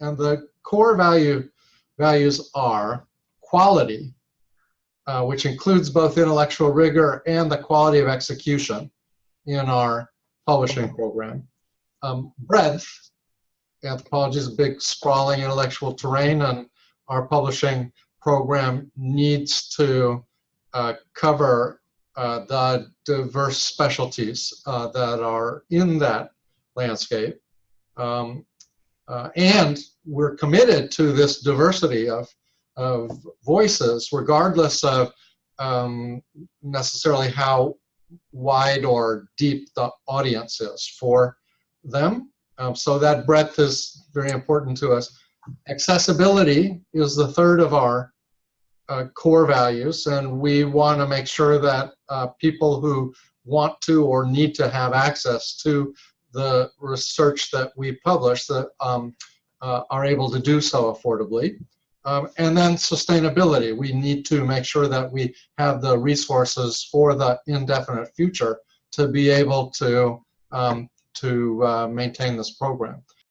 And the core value values are quality, uh, which includes both intellectual rigor and the quality of execution in our publishing program. Um, breadth, anthropology is a big sprawling intellectual terrain and our publishing program needs to uh, cover uh, the diverse specialties uh, that are in that landscape. Um, uh, and we're committed to this diversity of, of voices, regardless of um, necessarily how wide or deep the audience is for them. Um, so that breadth is very important to us. Accessibility is the third of our uh, core values, and we want to make sure that uh, people who want to or need to have access to the research that we publish that um, uh, are able to do so affordably. Um, and then sustainability. We need to make sure that we have the resources for the indefinite future to be able to, um, to uh, maintain this program.